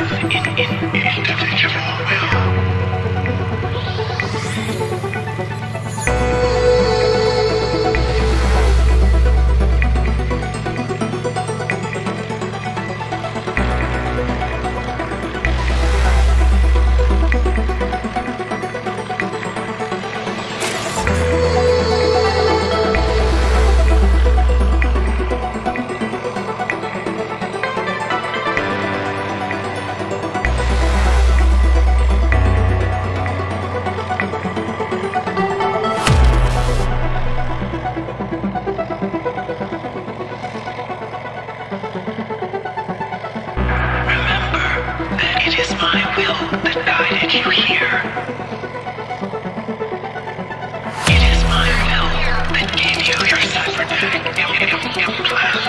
Yeah. It is my will that gave you your cybernetic im-